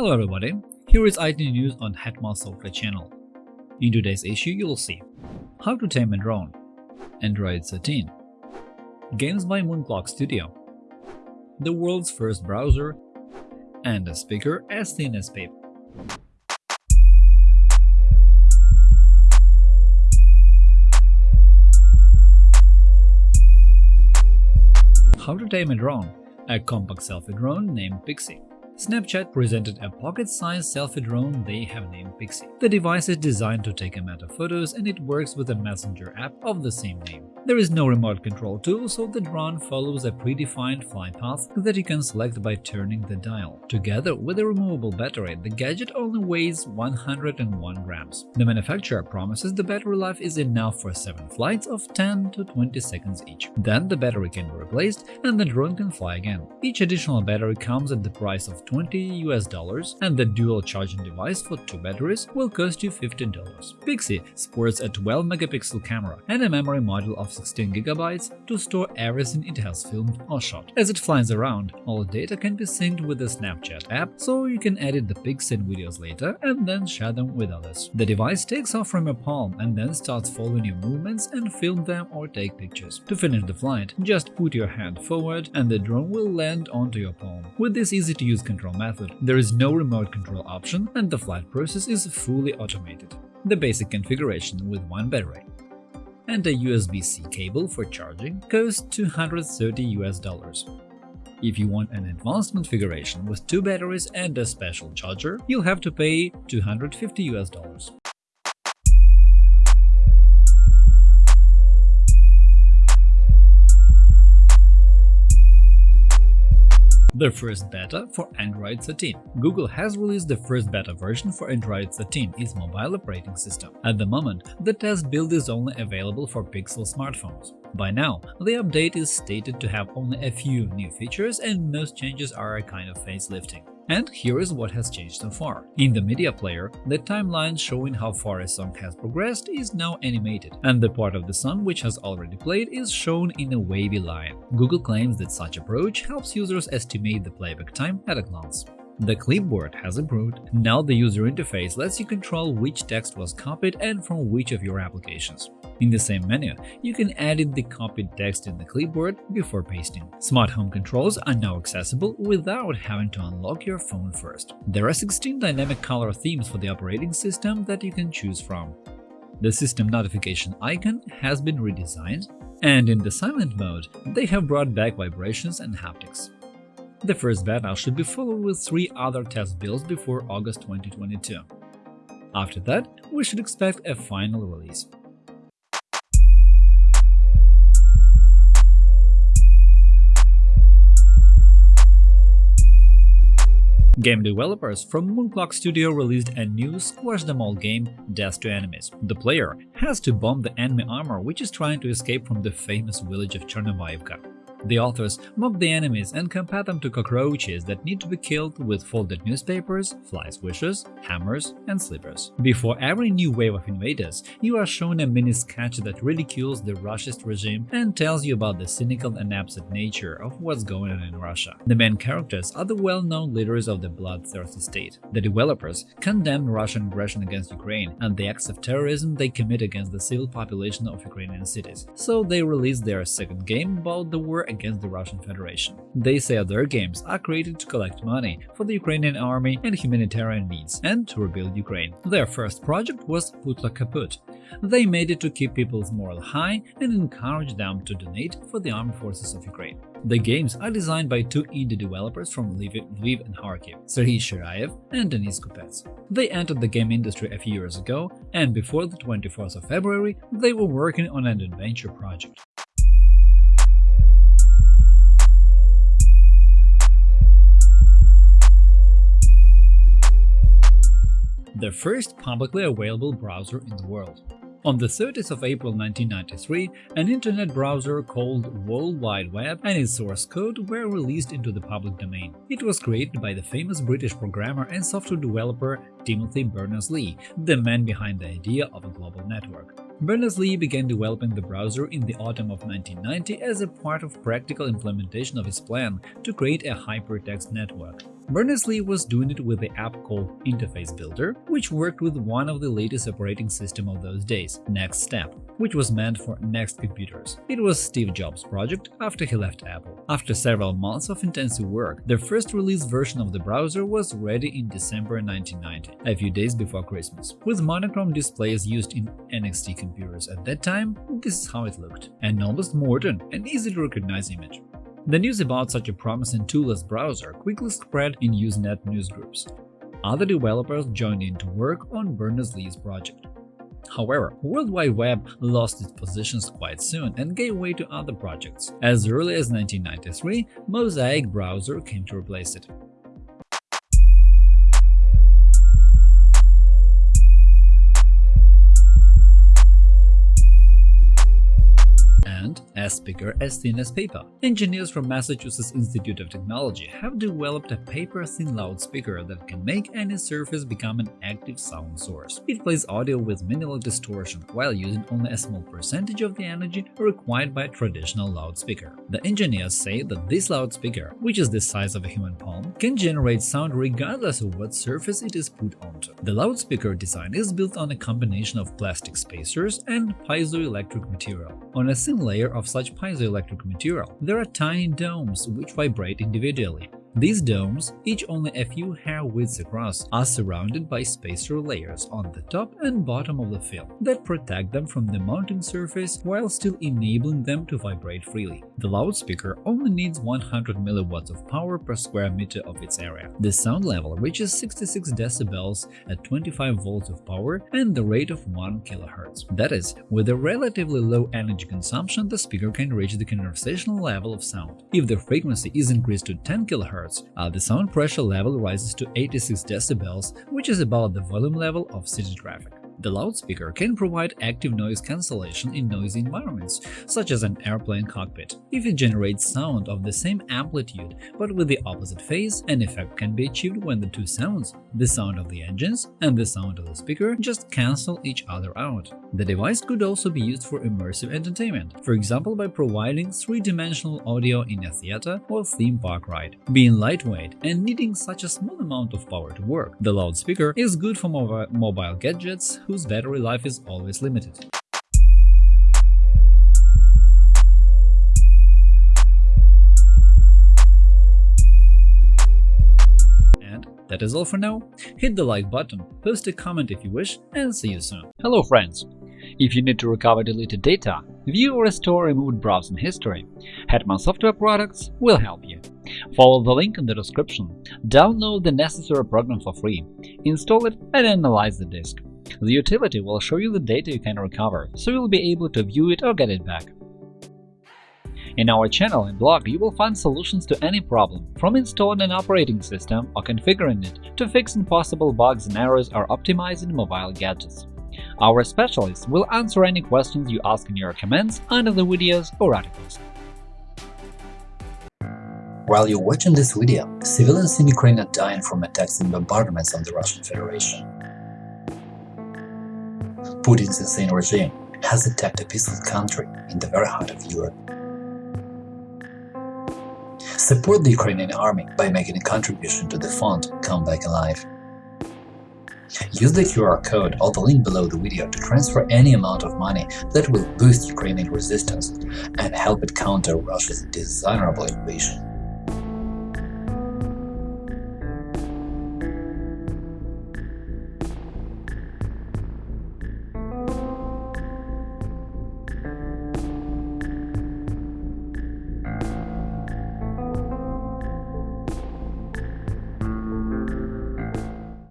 Hello everybody, here is IT news on Hetman Software channel. In today's issue you'll see How to tame a drone, Android 13, Games by Moonclock Studio, the world's first browser, and a speaker as thin as paper. How to tame a drone, a compact selfie drone named Pixie. Snapchat presented a pocket-sized selfie drone they have named Pixie. The device is designed to take a matter photos and it works with a messenger app of the same name. There is no remote control tool, so the drone follows a predefined flight path that you can select by turning the dial. Together with a removable battery, the gadget only weighs 101 grams. The manufacturer promises the battery life is enough for 7 flights of 10 to 20 seconds each. Then the battery can be replaced and the drone can fly again. Each additional battery comes at the price of 20 US dollars and the dual charging device for two batteries will cost you $15. Pixie sports a 12 megapixel camera and a memory module of 16 GB to store everything it has filmed or shot. As it flies around, all data can be synced with the Snapchat app, so you can edit the pics and videos later and then share them with others. The device takes off from your palm and then starts following your movements and film them or take pictures. To finish the flight, just put your hand forward and the drone will land onto your palm. With this easy-to-use control method, there is no remote control option and the flight process is fully automated. The basic configuration with one battery and a USB-C cable for charging costs 230 US dollars. If you want an advanced configuration with two batteries and a special charger, you'll have to pay 250 US dollars. The first beta for Android 13. Google has released the first beta version for Android 13, its mobile operating system. At the moment, the test build is only available for Pixel smartphones. By now, the update is stated to have only a few new features and most changes are a kind of facelifting. And here is what has changed so far. In the media player, the timeline showing how far a song has progressed is now animated, and the part of the song which has already played is shown in a wavy line. Google claims that such approach helps users estimate the playback time at a glance. The clipboard has improved. Now the user interface lets you control which text was copied and from which of your applications. In the same menu, you can edit the copied text in the clipboard before pasting. Smart home controls are now accessible without having to unlock your phone first. There are 16 dynamic color themes for the operating system that you can choose from. The system notification icon has been redesigned, and in the silent mode, they have brought back vibrations and haptics. The first beta should be followed with three other test builds before August 2022. After that, we should expect a final release. Game developers from Moonclock Studio released a new Squash Them All game, Death to Enemies. The player has to bomb the enemy armor which is trying to escape from the famous village of Chernobyevka. The authors mock the enemies and compare them to cockroaches that need to be killed with folded newspapers, fly swishers, hammers, and slippers. Before every new wave of invaders, you are shown a mini sketch that ridicules the Russian regime and tells you about the cynical and absent nature of what's going on in Russia. The main characters are the well-known leaders of the bloodthirsty state. The developers condemn Russian aggression against Ukraine and the acts of terrorism they commit against the civil population of Ukrainian cities, so they released their second game about the war against the Russian Federation. They say their games are created to collect money for the Ukrainian army and humanitarian needs and to rebuild Ukraine. Their first project was Putla Kaput. They made it to keep people's morale high and encourage them to donate for the armed forces of Ukraine. The games are designed by two indie developers from Lviv and Kharkiv, Serhiy Shirayev and Denis Kupets. They entered the game industry a few years ago, and before the 24th of February, they were working on an adventure project. The first publicly available browser in the world. On the 30th of April 1993, an internet browser called World Wide Web and its source code were released into the public domain. It was created by the famous British programmer and software developer Timothy Berners-Lee, the man behind the idea of a global network. Berners-Lee began developing the browser in the autumn of 1990 as a part of practical implementation of his plan to create a hypertext network. Berners-Lee was doing it with the app called Interface Builder, which worked with one of the latest operating system of those days, NeXTSTEP, which was meant for Next computers. It was Steve Jobs' project after he left Apple. After several months of intensive work, the first release version of the browser was ready in December 1990, a few days before Christmas. With monochrome displays used in NeXT computers at that time, this is how it looked. An almost modern and easy to recognize image. The news about such a promising toolless browser quickly spread in Usenet newsgroups. Other developers joined in to work on Berners-Lee's project. However, World Wide Web lost its positions quite soon and gave way to other projects. As early as 1993, Mosaic browser came to replace it. As speaker as thin as paper. Engineers from Massachusetts Institute of Technology have developed a paper-thin loudspeaker that can make any surface become an active sound source. It plays audio with minimal distortion while using only a small percentage of the energy required by a traditional loudspeaker. The engineers say that this loudspeaker, which is the size of a human palm, can generate sound regardless of what surface it is put onto. The loudspeaker design is built on a combination of plastic spacers and piezoelectric material. On a thin layer of such piezoelectric material, there are tiny domes which vibrate individually. These domes, each only a few hair widths across, are surrounded by spacer layers on the top and bottom of the film that protect them from the mounting surface while still enabling them to vibrate freely. The loudspeaker only needs 100 mW of power per square meter of its area. The sound level reaches 66 decibels at 25 volts of power and the rate of 1 kHz. That is, with a relatively low energy consumption, the speaker can reach the conversational level of sound. If the frequency is increased to 10 kHz, uh, the sound pressure level rises to 86 decibels, which is about the volume level of city traffic. The loudspeaker can provide active noise cancellation in noisy environments, such as an airplane cockpit. If it generates sound of the same amplitude but with the opposite phase, an effect can be achieved when the two sounds, the sound of the engines and the sound of the speaker, just cancel each other out. The device could also be used for immersive entertainment, for example by providing three-dimensional audio in a theater or theme park ride. Being lightweight and needing such a small amount of power to work, the loudspeaker is good for mobile gadgets whose battery life is always limited. And that is all for now. Hit the like button, post a comment if you wish, and see you soon. Hello friends! If you need to recover deleted data, view or restore removed browsing history, Hetman Software Products will help you. Follow the link in the description, download the necessary program for free, install it and analyze the disk. The utility will show you the data you can recover, so you'll be able to view it or get it back. In our channel and blog, you will find solutions to any problem, from installing an operating system or configuring it to fixing possible bugs and errors or optimizing mobile gadgets. Our specialists will answer any questions you ask in your comments under the videos or articles. While you're watching this video, civilians in Ukraine are dying from attacks and bombardments on the Russian Federation. Putin's insane regime has attacked a peaceful country in the very heart of Europe. Support the Ukrainian army by making a contribution to the fund Come Back Alive. Use the QR code or the link below the video to transfer any amount of money that will boost Ukrainian resistance and help it counter Russia's dishonorable invasion.